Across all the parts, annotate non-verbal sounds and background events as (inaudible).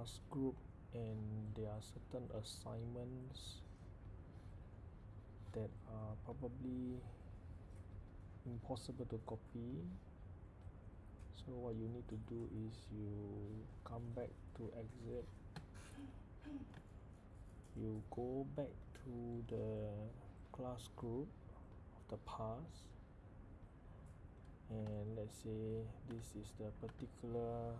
class group and there are certain assignments that are probably impossible to copy. So what you need to do is you come back to exit you go back to the class group of the past. And let's say this is the particular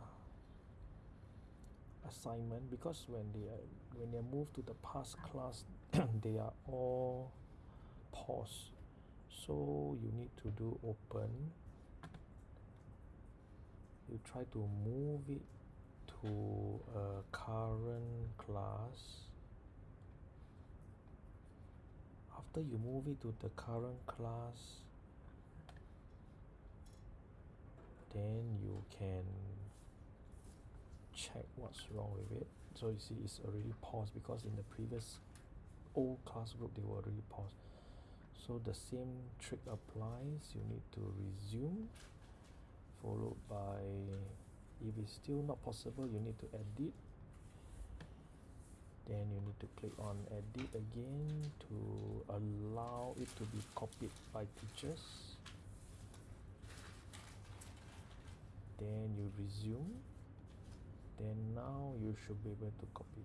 assignment because when they are when they move to the past class (coughs) they are all paused. So you need to do open. You try to move it to a current class. After you move it to the current class then you can check what's wrong with it. So you see it's already paused because in the previous old class group they were already paused. So the same trick applies. You need to resume followed by if it's still not possible you need to edit. Then you need to click on edit again to allow it to be copied by teachers. Then you resume then now you should be able to copy